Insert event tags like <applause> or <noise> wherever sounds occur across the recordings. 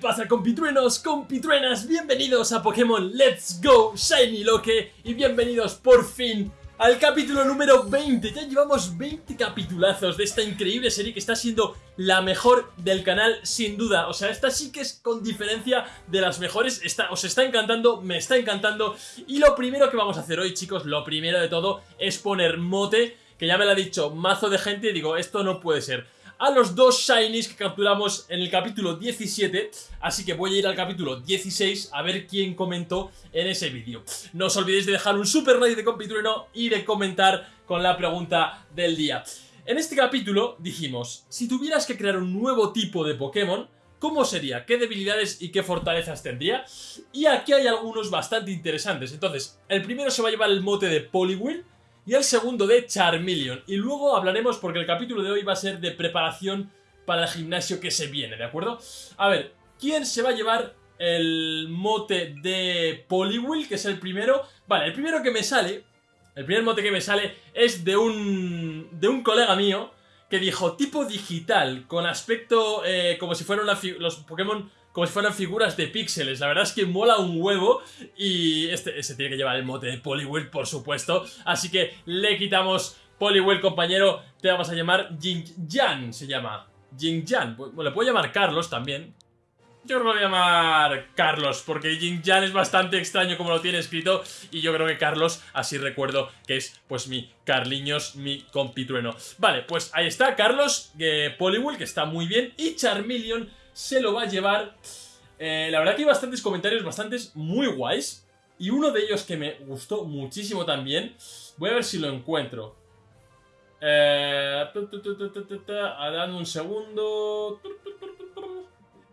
pasa compitruenos, compitruenas? Bienvenidos a Pokémon Let's Go Shiny Loque y bienvenidos por fin al capítulo número 20. Ya llevamos 20 capitulazos de esta increíble serie que está siendo la mejor del canal sin duda. O sea, esta sí que es con diferencia de las mejores. Está, os está encantando, me está encantando. Y lo primero que vamos a hacer hoy, chicos, lo primero de todo es poner mote, que ya me lo ha dicho mazo de gente y digo, esto no puede ser a los dos Shinies que capturamos en el capítulo 17 Así que voy a ir al capítulo 16 a ver quién comentó en ese vídeo No os olvidéis de dejar un super like de compitrueno y de comentar con la pregunta del día En este capítulo dijimos, si tuvieras que crear un nuevo tipo de Pokémon ¿Cómo sería? ¿Qué debilidades y qué fortalezas tendría? Y aquí hay algunos bastante interesantes Entonces, el primero se va a llevar el mote de Poliwhirl y el segundo de Charmeleon. Y luego hablaremos porque el capítulo de hoy va a ser de preparación para el gimnasio que se viene, ¿de acuerdo? A ver, ¿quién se va a llevar el mote de Poliwhirl, que es el primero? Vale, el primero que me sale, el primer mote que me sale es de un, de un colega mío que dijo tipo digital, con aspecto eh, como si fueran los Pokémon como si fueran figuras de píxeles. La verdad es que mola un huevo y este, se tiene que llevar el mote de Poliwhirl, por supuesto. Así que le quitamos Poliwhirl, compañero. Te vamos a llamar Jing Jan, se llama. Jing Jan. le puedo llamar Carlos también. Yo creo que lo voy a llamar Carlos, porque Jing Jan es bastante extraño como lo tiene escrito y yo creo que Carlos, así recuerdo que es pues mi Carliños, mi compitrueno. Vale, pues ahí está Carlos, eh, que está muy bien, y Charmeleon se lo va a llevar. Eh, la verdad que hay bastantes comentarios, bastantes muy guays. Y uno de ellos que me gustó muchísimo también. Voy a ver si lo encuentro. Eh, un segundo.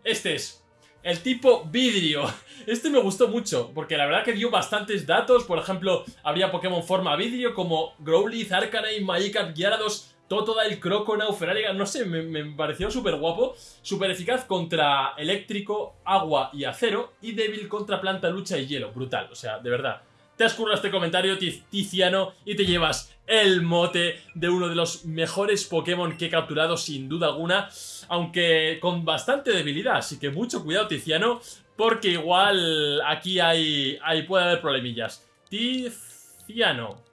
Este es. El tipo vidrio. <laughs> Este me gustó mucho, porque la verdad que dio bastantes datos. Por ejemplo, habría Pokémon forma vidrio como Growlithe, Arcanine, Magikarp, Gyarados, Totoda, el Croconaw, Feraliga, no sé, me, pareció súper guapo, súper eficaz contra eléctrico, agua y acero, y débil contra planta, lucha y hielo, brutal, o sea, de verdad. Te has currado este comentario, Tiziano, y te llevas el mote de uno de los mejores Pokémon que he capturado sin duda alguna, aunque con bastante debilidad, así que mucho cuidado Tiziano, porque igual aquí hay, hay puede haber problemillas. Tiziano,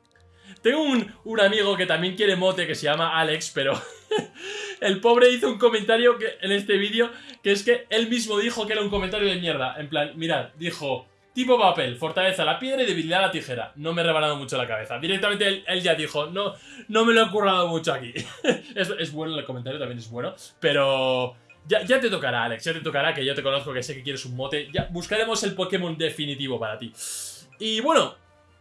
tengo un, amigo que también quiere mote que se llama Alex, pero <laughs> el pobre hizo un comentario que, en este vídeo que es que él mismo dijo que era un comentario de mierda. En plan, mirad, dijo... Tipo papel, fortaleza la piedra y debilidad la tijera. No me he rebanado mucho la cabeza. Directamente él, ya dijo, no, no me lo he currado mucho aquí. <laughs> es, es, bueno el comentario, también es bueno. Pero ya, ya, te tocará, Alex, ya te tocará, que yo te conozco, que sé que quieres un mote. Ya buscaremos el Pokémon definitivo para ti. Y bueno,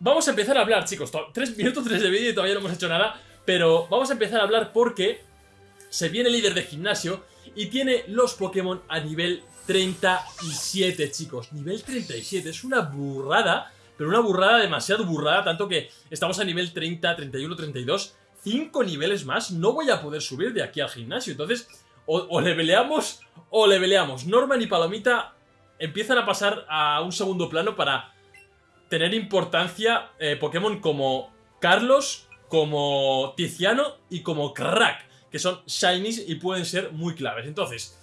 Vamos a empezar a hablar, chicos. Tres minutos, tres de vídeo y todavía no hemos hecho nada. Pero vamos a empezar a hablar porque se viene líder de gimnasio y tiene los Pokémon a nivel 37, chicos. Nivel 37, es una burrada, pero una burrada demasiado burrada, tanto que estamos a nivel 30, 31, 32. Cinco niveles más, no voy a poder subir de aquí al gimnasio. Entonces, o, o leveleamos o leveleamos. Norman y Palomita empiezan a pasar a un segundo plano para tener importancia eh, Pokémon como Carlos, como Tiziano y como Crack, que son Shinies y pueden ser muy claves. Entonces,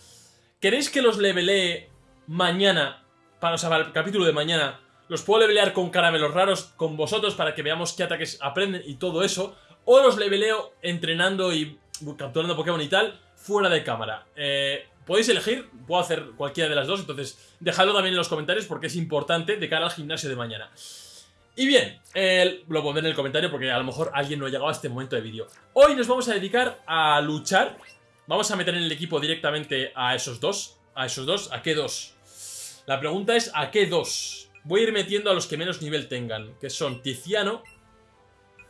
¿queréis que los levelee mañana, para, o sea, para el capítulo de mañana, los puedo levelear con caramelos raros con vosotros para que veamos qué ataques aprenden y todo eso, o los leveleo entrenando y capturando Pokémon y tal, fuera de cámara. Eh, Podéis elegir, puedo hacer cualquiera de las dos, entonces dejadlo también en los comentarios porque es importante de cara al gimnasio de mañana. Y bien, lo pondré en el comentario porque a lo mejor alguien no ha llegado a este momento de vídeo. Hoy nos vamos a dedicar a luchar. Vamos a meter en el equipo directamente a esos dos. A esos dos, ¿a qué dos? La pregunta es, ¿a qué dos? Voy a ir metiendo a los que menos nivel tengan, que son Tiziano.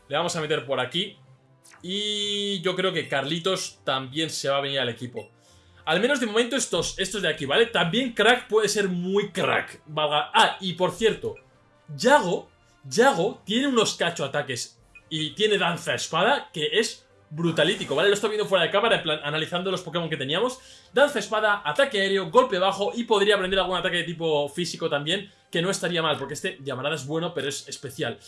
Le vamos a meter por aquí. Y yo creo que Carlitos también se va a venir al equipo. Al menos de momento estos, estos de aquí, ¿vale? También Crack puede ser muy crack. Ah, y por cierto, Yago, Yago tiene unos cacho ataques y tiene danza espada que es brutalítico, ¿vale? Lo estoy viendo fuera de cámara, plan, analizando los Pokémon que teníamos. Danza espada, ataque aéreo, golpe bajo y podría aprender algún ataque de tipo físico también, que no estaría mal, porque este llamarada es bueno, pero es especial.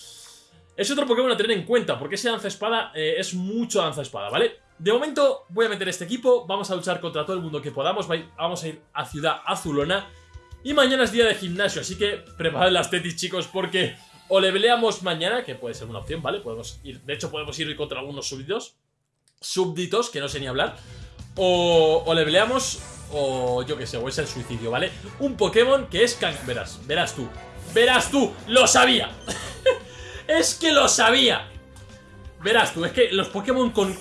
Es otro Pokémon a tener en cuenta, porque ese danza espada eh, es mucho danza espada, ¿vale? De momento voy a meter este equipo, vamos a luchar contra todo el mundo que podamos, vamos a ir a Ciudad Azulona. Y mañana es día de gimnasio, así que preparad las tetis, chicos, porque o leveleamos mañana, que puede ser una opción, ¿vale? Podemos ir, de hecho podemos ir contra algunos súbditos, súbditos, que no sé ni hablar. O, o leveleamos, o yo que sé, o es el suicidio, ¿vale? Un Pokémon que es verás, verás tú, verás tú, lo sabía. <laughs> es que lo sabía. Verás tú, es que los Pokémon con,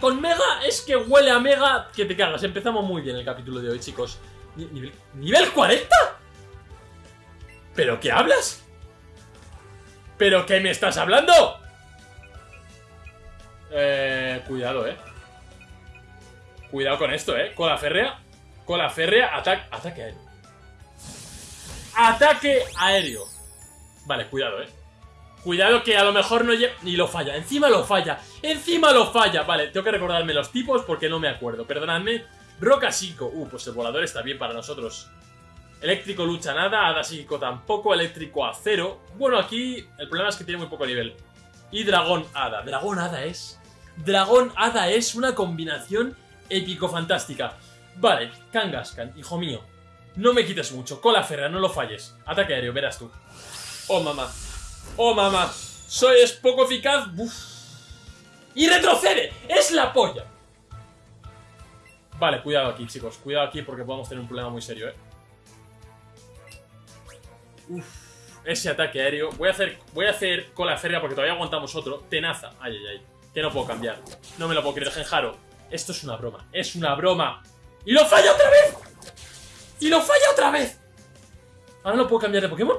con, Mega es que huele a Mega que te cagas. Empezamos muy bien el capítulo de hoy, chicos. ¿Nivel, ¿nivel 40? ¿Pero qué hablas? ¿Pero qué me estás hablando? Eh, cuidado, eh. Cuidado con esto, eh. Cola férrea. Cola férrea, ataque, ataque aéreo. Ataque aéreo. Vale, cuidado, eh. Cuidado que a lo mejor no llega... Ni lo falla, encima lo falla Encima lo falla Vale, tengo que recordarme los tipos porque no me acuerdo Perdonadme Roca 5 Uh, pues el volador está bien para nosotros Eléctrico lucha nada, Hada psíquico tampoco, eléctrico acero. Bueno, aquí el problema es que tiene muy poco nivel. Y dragón hada. Dragón hada es... Dragón hada es una combinación épico-fantástica. Vale, Kangaskhan, hijo mío. No me quites mucho. Cola ferra, no lo falles. Ataque aéreo, verás tú. Oh, mamá. ¡Oh, mamá! ¡Soy es poco eficaz! ¡Y retrocede! ¡Es la polla! Vale, cuidado aquí, chicos. Cuidado aquí porque podemos tener un problema muy serio, ¿eh? Uf, ese ataque aéreo. Voy a hacer, voy a hacer cola férrea porque todavía aguantamos otro. Tenaza. Ay, ay, ay. Que no puedo cambiar. No me lo puedo creer, Genjaro. Esto es una broma. Es una broma. ¡Y lo falla otra vez! ¡Y lo falla otra vez! ¿Ahora no puedo cambiar de Pokémon?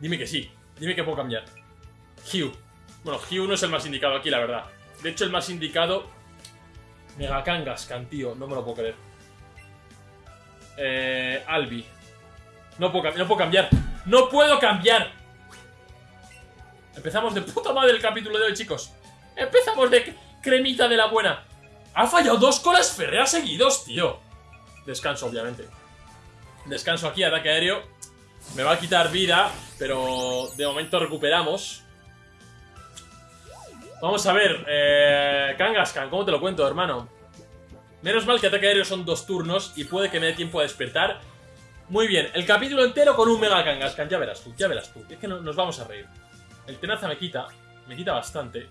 Dime que sí. Dime que puedo cambiar. Hugh. Bueno, Hugh no es el más indicado aquí, la verdad. De hecho, el más indicado... Mega Kangaskhan, tío. No me lo puedo creer. Eh, Albi. No puedo, no puedo cambiar. ¡No puedo cambiar! Empezamos de puta madre el capítulo de hoy, chicos. Empezamos de cremita de la buena. Ha fallado dos colas ferreas seguidos, tío. Descanso, obviamente. Descanso aquí, ataque aéreo. Me va a quitar vida, pero de momento recuperamos. Vamos a ver, eh, Kangaskhan, ¿cómo te lo cuento, hermano? Menos mal que ataque aéreo son dos turnos y puede que me dé tiempo a despertar. Muy bien, el capítulo entero con un Mega Kangaskhan, ya verás tú, ya verás tú. Es que nos vamos a reír. El tenaza me quita, me quita bastante.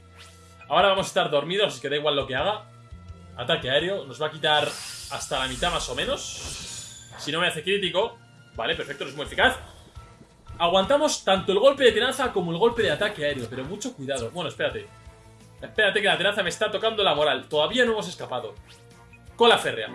Ahora vamos a estar dormidos, así que da igual lo que haga. Ataque aéreo, nos va a quitar hasta la mitad más o menos. Si no me hace crítico, Vale, perfecto, es muy eficaz. Aguantamos tanto el golpe de tenaza como el golpe de ataque aéreo, pero mucho cuidado. Bueno, espérate. Espérate que la tenaza me está tocando la moral. Todavía no hemos escapado. Cola férrea.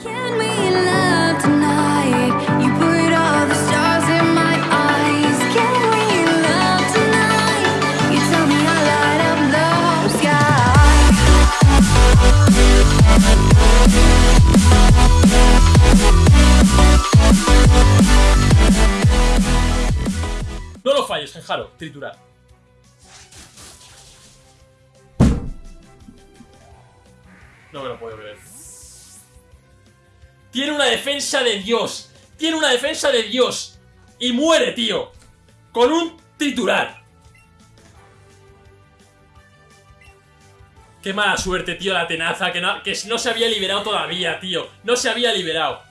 Lo falles, Genjaro. Triturar. No me lo puedo creer. Tiene una defensa de Dios. Tiene una defensa de Dios. Y muere, tío. Con un triturar. Qué mala suerte, tío, la tenaza. Que no, que no se había liberado todavía, tío. No se había liberado.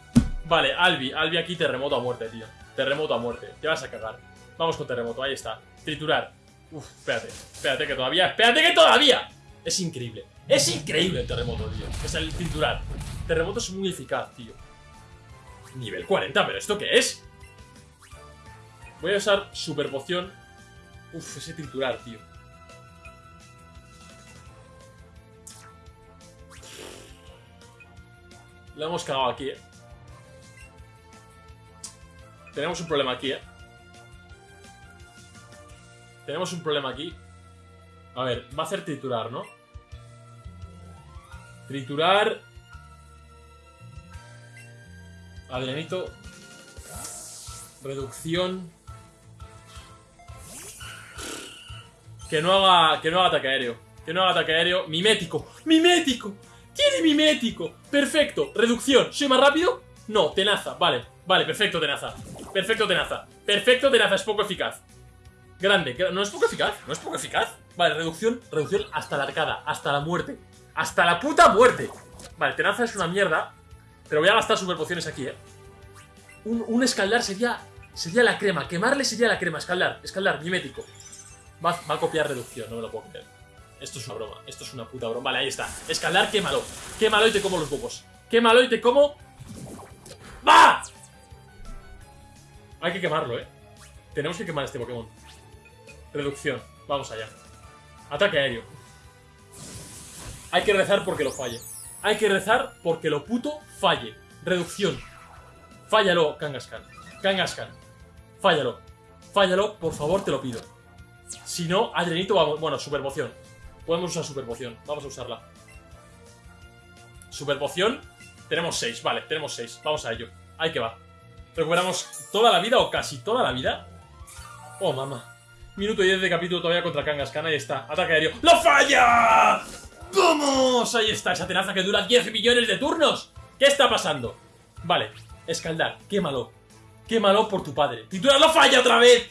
Vale, Albi. Albi aquí terremoto a muerte, tío. Terremoto a muerte. Te vas a cagar. Vamos con terremoto, ahí está. Triturar. Uf, espérate, espérate que todavía, espérate que todavía. Es increíble. Es increíble el terremoto, tío. Es el triturar. Terremoto es muy eficaz, tío. Nivel 40, ¿pero esto qué es? Voy a usar super poción. Uf, ese triturar, tío. Lo hemos cagado aquí, eh. Tenemos un problema aquí, eh. Tenemos un problema aquí. A ver, va a hacer triturar, ¿no? Triturar... Adrianito. Reducción. Que no haga. Que no haga ataque aéreo. Que no haga ataque aéreo. Mimético. ¡Mimético! ¡Tiene mimético! Perfecto. Reducción. ¿Soy más rápido? No, tenaza. Vale. Vale, perfecto, tenaza. Perfecto, tenaza. Perfecto, tenaza. Es poco eficaz. Grande, no es poco eficaz, no es poco eficaz. Vale, reducción, reducción hasta la arcada, hasta la muerte. ¡Hasta la puta muerte! Vale, tenaza es una mierda, pero voy a gastar super pociones aquí, eh. Un, un escaldar sería, sería la crema, quemarle sería la crema, escaldar, escaldar, mimético. Va, va a copiar reducción, no me lo puedo creer. Esto es una broma, esto es una puta broma. Vale, ahí está. Escaldar, quémalo. Quémalo y te como los huevos. Quémalo y te como... ¡Va! Hay que quemarlo, eh. Tenemos que quemar este Pokémon. Reducción. Vamos allá. Ataque aéreo. Hay que rezar porque lo falle. Hay que rezar porque lo puto falle. Reducción. Fállalo, Kangaskhan. Kangaskhan. Fállalo. Fállalo, por favor, te lo pido. Si no, Adrenito vamos... Bueno, super poción. Podemos usar super poción. Vamos a usarla. Super poción. Tenemos 6, vale, tenemos 6. Vamos a ello. Ahí que va. Recuperamos toda la vida o casi toda la vida. Oh, mamá. Minuto y 10 de capítulo todavía contra Kangaskhan. Ahí está. Ataque aéreo. ¡Lo falla! ¡Vamos! Ahí está, esa tenaza que dura 10 millones de turnos. ¿Qué está pasando? Vale, escaldar, quémalo. Quémalo por tu padre. Titular lo falla otra vez.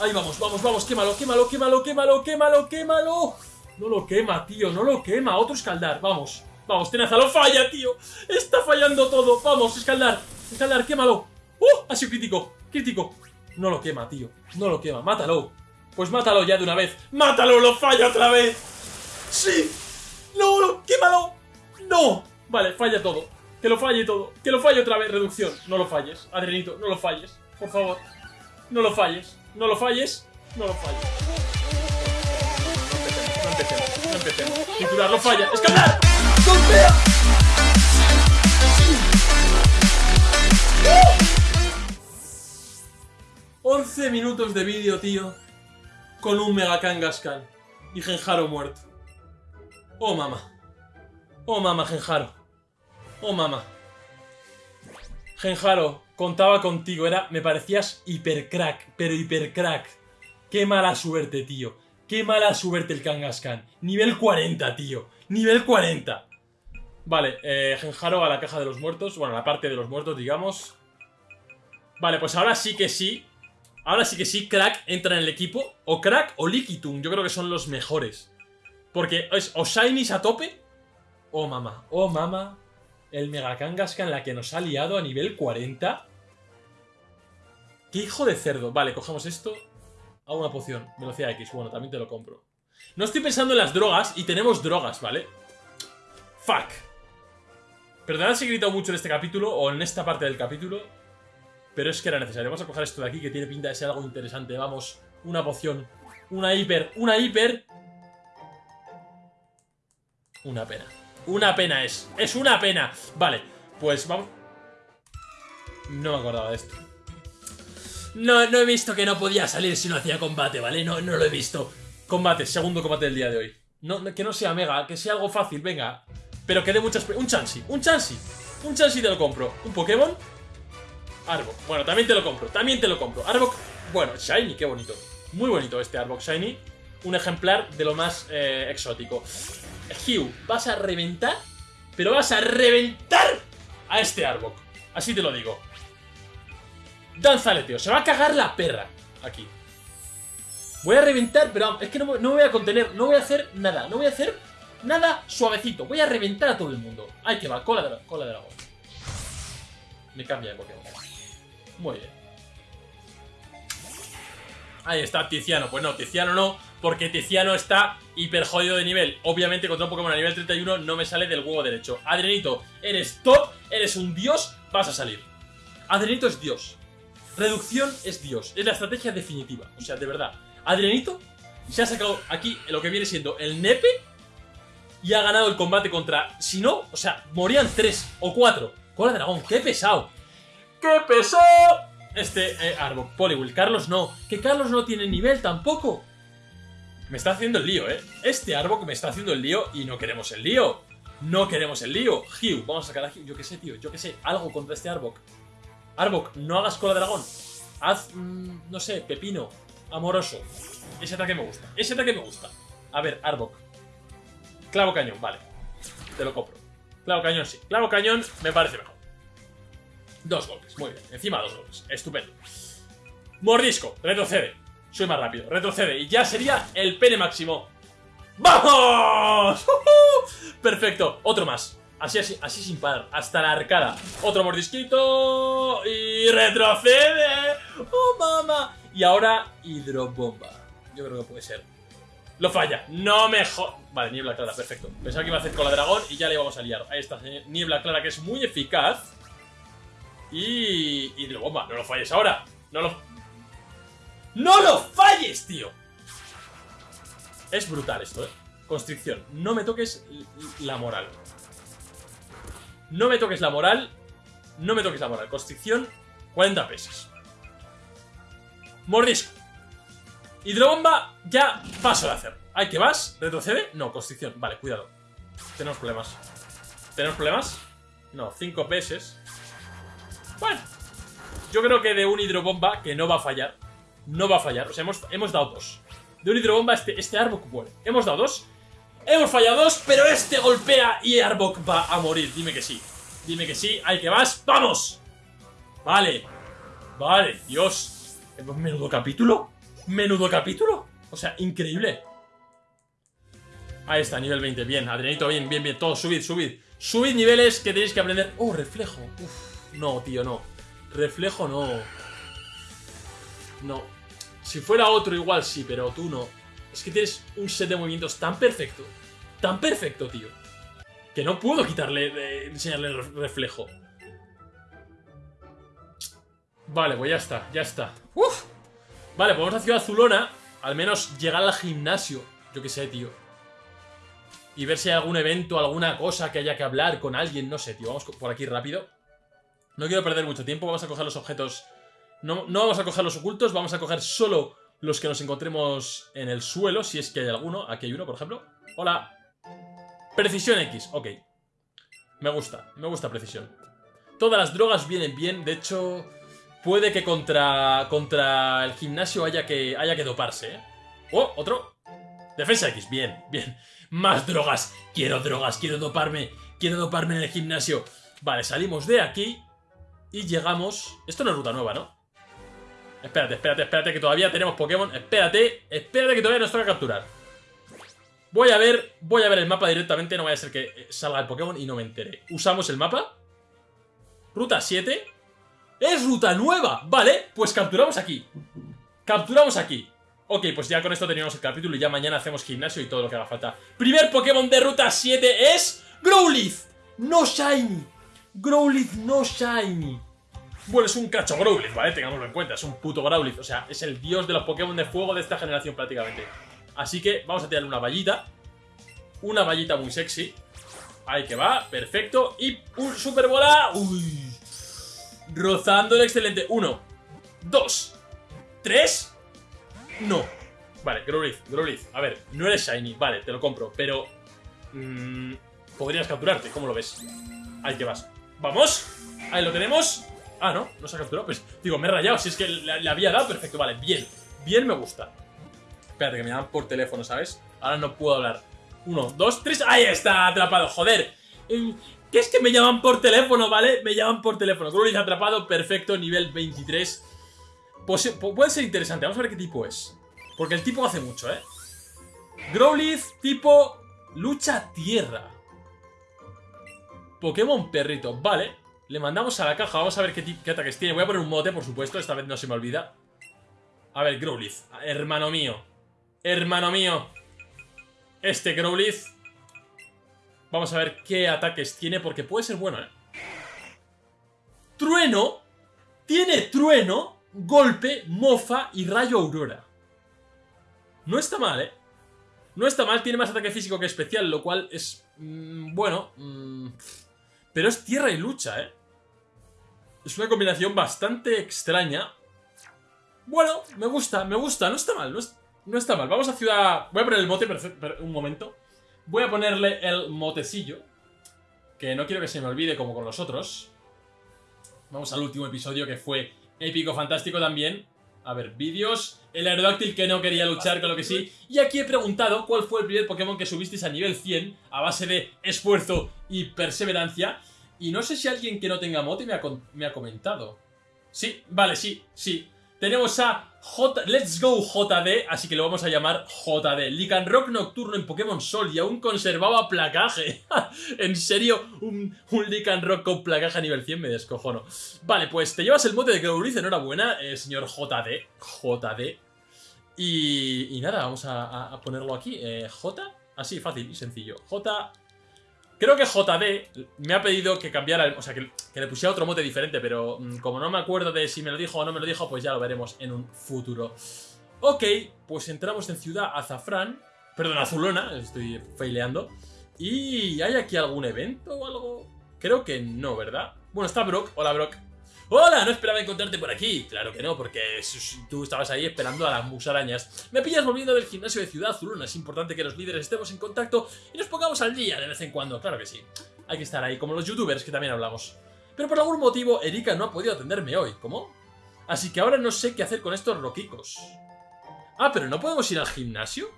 Ahí vamos, vamos, vamos, quémalo, quémalo, quémalo, quémalo, quémalo, quémalo. No lo quema, tío, no lo quema. Otro escaldar, vamos. Vamos, tenaza, lo falla, tío. Está fallando todo. Vamos, escaldar, escaldar, quémalo. ¡Uh! Ha sido crítico, crítico. No lo quema, tío. No lo quema, mátalo. Pues mátalo ya de una vez. ¡Mátalo! ¡Lo falla otra vez! ¡Sí! ¡No! no ¡Quémalo! ¡No! Vale, falla todo. Que lo falle todo. Que lo falle otra vez. Reducción. No lo falles. Adrenito, no lo falles. Por favor. No lo falles. No lo falles. No lo falles. No empecemos. No empecemos. Titular, lo falla. ¡Escaldar! ¡Golpea! 11 minutos de vídeo, tío. Con un Mega Kangaskhan. Y Genjaro muerto. Oh, mamá. Oh, mamá, Genjaro. Oh, mamá. Genjaro, contaba contigo. Era, me parecías hiper crack, pero hiper crack. Qué mala suerte, tío. Qué mala suerte el Kangaskhan. Nivel 40, tío. Nivel 40. Vale, eh, Genjaro a la caja de los muertos. Bueno, a la parte de los muertos, digamos. Vale, pues ahora sí que sí. Ahora sí que sí, Crack entra en el equipo. O Crack o Liquitum. Yo creo que son los mejores. Porque es o Shinies a tope. Oh, mamá. Oh, mamá. El Mega Kangaskhan la que nos ha liado a nivel 40. ¡Qué hijo de cerdo! Vale, cogemos esto. Hago una poción. Velocidad X. Bueno, también te lo compro. No estoy pensando en las drogas. Y tenemos drogas, ¿vale? Fuck. Perdonad si he gritado mucho en este capítulo. O en esta parte del capítulo. Pero es que era necesario. Vamos a coger esto de aquí que tiene pinta de ser algo interesante. Vamos. Una poción. Una hiper. Una hiper. Una pena. Una pena es. Es una pena. Vale. Pues vamos... No me acordaba de esto. No, no he visto que no podía salir si no hacía combate, ¿vale? No, no lo he visto. Combate, segundo combate del día de hoy. No, que no sea mega, que sea algo fácil, venga. Pero que dé muchas... Un Chansey, un Chansey. Un Chansey te lo compro. ¿Un Pokémon? Arbok. Bueno, también te lo compro, también te lo compro. Arbok, bueno, Shiny, qué bonito. Muy bonito este Arbok Shiny. Un ejemplar de lo más eh, exótico. Hugh, vas a reventar, pero vas a reventar a este Arbok. Así te lo digo. Danzaleteo, se va a cagar la perra aquí. Voy a reventar, pero es que no, no, me voy a contener, no voy a hacer nada, no voy a hacer nada suavecito. Voy a reventar a todo el mundo. Ahí que va, cola de, cola de dragón. Me cambia de Pokémon. Muy bien. Ahí está Tiziano. Pues no, Tiziano no, porque Tiziano está hiper jodido de nivel. Obviamente contra un Pokémon a nivel 31 no me sale del huevo derecho. Adrenito, eres top, eres un dios, vas a salir. Adrenito es dios. Reducción es dios. Es la estrategia definitiva. O sea, de verdad. Adrenito se ha sacado aquí lo que viene siendo el nepe y ha ganado el combate contra... Si no, o sea, morían 3 o 4. Cola dragón, qué pesado. ¡Qué pesado! Este eh, Poliwhirl. Carlos no. Que Carlos no tiene nivel tampoco. Me está haciendo el lío, ¿eh? Este Arbok me está haciendo el lío y no queremos el lío. No queremos el lío. Hugh, vamos a sacar a Hugh. Yo qué sé, tío. Yo qué sé. Algo contra este Arbok. Arbok, no hagas cola de dragón. Haz, mmm, no sé, pepino. Amoroso. Ese ataque me gusta. Ese ataque me gusta. A ver, Arbok. Clavo cañón, vale. Te lo compro. Clavo cañón, sí. Clavo cañón me parece mejor. Dos golpes, muy bien. Encima dos golpes. Estupendo. Mordisco, retrocede. Soy más rápido. Retrocede. Y ya sería el pene máximo. ¡Vamos! <laughs> Perfecto. Otro más. Así, así, así sin parar. Hasta la arcada. Otro mordisquito. Y retrocede. ¡Oh, mamá! Y ahora hidrobomba. Yo creo que puede ser. Lo falla. No mejor. Vale, niebla clara, perfecto. Pensaba que iba a hacer con la dragón y ya le íbamos a liar. Ahí está, niebla clara que es muy eficaz. Y... Hidrobomba. No lo falles ahora. No lo... ¡No lo falles, tío! Es brutal esto, ¿eh? Constricción. No me toques la moral. No me toques la moral. No me toques la moral. Constricción, 40 pesos. Mordisco. Hidrobomba, ya paso de hacer. ¿Hay que vas? ¿Retrocede? No, constricción. Vale, cuidado. Tenemos problemas. ¿Tenemos problemas? No, 5 pesos. Bueno. Yo creo que de un hidrobomba, que no va a fallar. No va a fallar. O sea, hemos, hemos dado dos. De un hidrobomba, este, este Arbok muere. Hemos dado dos. Hemos fallado dos, pero este golpea y Arbok va a morir. Dime que sí. Dime que sí. ¿Hay que vas? ¡Vamos! Vale. Vale, Dios. Menudo capítulo. Menudo capítulo. O sea, increíble. Ahí está, nivel 20. Bien, Adrianito, bien, bien, bien. Todo, subid, subid. Subid niveles que tenéis que aprender. Oh, reflejo. Uf, no, tío, no. Reflejo no. No. Si fuera otro igual sí, pero tú no. Es que tienes un set de movimientos tan perfecto. Tan perfecto, tío. Que no puedo quitarle, enseñarle el reflejo. Vale, pues ya está, ya está. Uf. Vale, pues vamos a Ciudad Azulona. Al menos llegar al gimnasio. Yo qué sé, tío. Y ver si hay algún evento, alguna cosa que haya que hablar con alguien. No sé, tío. Vamos por aquí rápido. No quiero perder mucho tiempo. Vamos a coger los objetos. No, no vamos a coger los ocultos. Vamos a coger solo los que nos encontremos en el suelo. Si es que hay alguno. Aquí hay uno, por ejemplo. Hola. Precisión X. Ok. Me gusta. Me gusta precisión. Todas las drogas vienen bien. De hecho... Puede que contra, contra el gimnasio haya que, haya que doparse, ¿eh? ¡Oh! Otro. Defensa X. Bien, bien. Más drogas. Quiero drogas. Quiero doparme. Quiero doparme en el gimnasio. Vale, salimos de aquí. Y llegamos... Esto no es ruta nueva, ¿no? Espérate, espérate, espérate, que todavía tenemos Pokémon. Espérate, espérate que todavía nos toca capturar. Voy a ver, voy a ver el mapa directamente, no vaya a ser que salga el Pokémon y no me entere. Usamos el mapa. Ruta 7. ¡Es ruta nueva! Vale, pues capturamos aquí. Capturamos aquí. Ok, pues ya con esto teníamos el capítulo y ya mañana hacemos gimnasio y todo lo que haga falta. Primer Pokémon de ruta 7 es... Growlithe. No Shiny. Growlithe no Shiny. Bueno, es un cacho Growlithe, ¿vale? Tengámoslo en cuenta, es un puto Growlithe. O sea, es el dios de los Pokémon de fuego de esta generación prácticamente. Así que vamos a tirarle una vallita. Una vallita muy sexy. Ahí que va, perfecto. Y un Super Bola. Uy. Rozando el excelente. Uno, dos, tres. No. Vale, Growlithe, Growlithe. A ver, no eres Shiny, vale, te lo compro. Pero... Mmm, podrías capturarte, ¿cómo lo ves? Ahí que vas. ¡Vamos! Ahí lo tenemos. Ah, no, no se ha capturado. Pues digo, me he rayado. Si es que le, había dado, perfecto. Vale, bien. Bien me gusta. Espérate, que me llaman por teléfono, ¿sabes? Ahora no puedo hablar. Uno, dos, tres. ¡Ahí está! Atrapado, joder. Eh, ¿Qué es que me llaman por teléfono, ¿vale? Me llaman por teléfono. Growlithe atrapado, perfecto, nivel 23. Pues, puede ser interesante. Vamos a ver qué tipo es. Porque el tipo hace mucho, ¿eh? Growlithe, tipo lucha tierra. Pokémon perrito, vale. Le mandamos a la caja, vamos a ver qué, ataques tiene. Voy a poner un mote, por supuesto, esta vez no se me olvida. A ver, Growlithe, hermano mío. Hermano mío. Este Growlithe Vamos a ver qué ataques tiene, porque puede ser bueno, ¿eh? Trueno. Tiene trueno, golpe, mofa y rayo aurora. No está mal, ¿eh? No está mal, tiene más ataque físico que especial, lo cual es... Mmm, bueno... Mmm, pero es tierra y lucha, ¿eh? Es una combinación bastante extraña. Bueno, me gusta, me gusta, no está mal, no, está mal. Vamos a ciudad... Voy a poner el mote, un momento. Voy a ponerle el motecillo. Que no quiero que se me olvide como con los otros. Vamos al último episodio que fue épico, fantástico también. A ver, vídeos. El Aerodáctil que no quería luchar, con lo que sí. Y aquí he preguntado cuál fue el primer Pokémon que subisteis a nivel 100 a base de esfuerzo y perseverancia. Y no sé si alguien que no tenga mote me ha comentado. Sí, vale, sí, sí. Tenemos a J Let's Go JD, así que lo vamos a llamar JD. Lycanroc nocturno en Pokémon Sol y aún conservaba placaje. <laughs> en serio, un, un Lycanroc con placaje a nivel 100 me descojono. Vale, pues te llevas el mote de Growlithe, enhorabuena, eh, señor JD. JD. Y, y nada, vamos a, ponerlo aquí. Eh, J, así, fácil y sencillo. J Creo que JD me ha pedido que cambiara, o sea, que, le pusiera otro mote diferente, pero mm, como no me acuerdo de si me lo dijo o no me lo dijo, pues ya lo veremos en un futuro. Ok, pues entramos en Ciudad Azafrán, perdón, Azulona, estoy faileando. ¿Y hay aquí algún evento o algo? Creo que no, ¿verdad? Bueno, está Brock. Hola, Brock. ¡Hola! No esperaba encontrarte por aquí. Claro que no, porque tú estabas ahí esperando a las musarañas. Me pillas volviendo del gimnasio de Ciudad Zuluna. Es importante que los líderes estemos en contacto y nos pongamos al día de vez en cuando. Claro que sí. Hay que estar ahí, como los youtubers que también hablamos. Pero por algún motivo, Erika no ha podido atenderme hoy. ¿Cómo? Así que ahora no sé qué hacer con estos roquicos. Ah, pero ¿no podemos ir al gimnasio?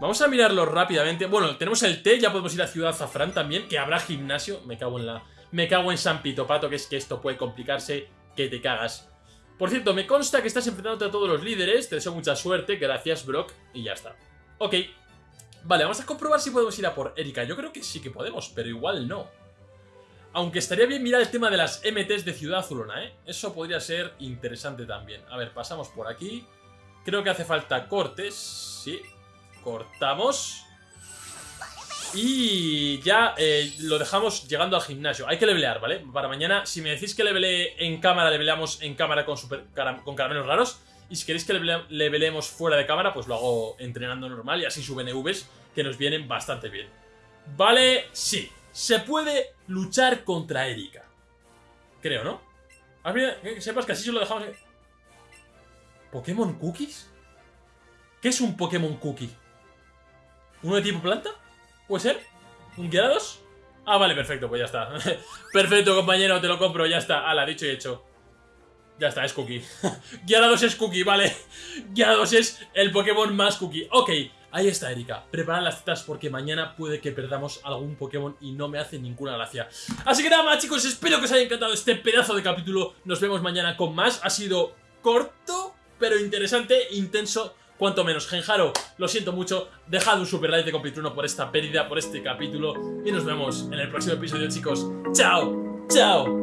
Vamos a mirarlo rápidamente. Bueno, tenemos el té, ya podemos ir a Ciudad Zafrán también, que habrá gimnasio. Me cago en la... Me cago en San Pito Pato, que es que esto puede complicarse que te cagas. Por cierto, me consta que estás enfrentándote a todos los líderes, te deseo mucha suerte, gracias Brock, y ya está. Ok. Vale, vamos a comprobar si podemos ir a por Erika. Yo creo que sí que podemos, pero igual no. Aunque estaría bien mirar el tema de las MTs de Ciudad Azulona, ¿eh? Eso podría ser interesante también. A ver, pasamos por aquí. Creo que hace falta cortes. Sí. Cortamos. Y ya eh, lo dejamos llegando al gimnasio. Hay que levelear, ¿vale? Para mañana, si me decís que levelee en cámara, leveleamos en cámara con, super, con caramelos raros. Y si queréis que leveleemos fuera de cámara, pues lo hago entrenando normal y así suben EVs que nos vienen bastante bien. Vale, sí. Se puede luchar contra Erika. Creo, ¿no? Que sepas que así se lo dejamos... ¿Pokémon Cookies? ¿Qué es un Pokémon Cookie? ¿Uno de tipo planta? ¿Puede ser? ¿Un Gyarados? Ah, vale, perfecto, pues ya está. <laughs> perfecto, compañero, te lo compro, ya está. Ala, dicho y hecho. Ya está, es Cookie. <laughs> Gyarados es Cookie, vale. Gyarados es el Pokémon más Cookie. Ok, ahí está, Erika. Preparad las citas porque mañana puede que perdamos algún Pokémon y no me hace ninguna gracia. Así que nada más, chicos, espero que os haya encantado este pedazo de capítulo. Nos vemos mañana con más. Ha sido corto, pero interesante, intenso cuanto menos. Genjaro, lo siento mucho, dejad un super like de Compitruno por esta pérdida, por este capítulo, y nos vemos en el próximo episodio, chicos. ¡Chao! ¡Chao!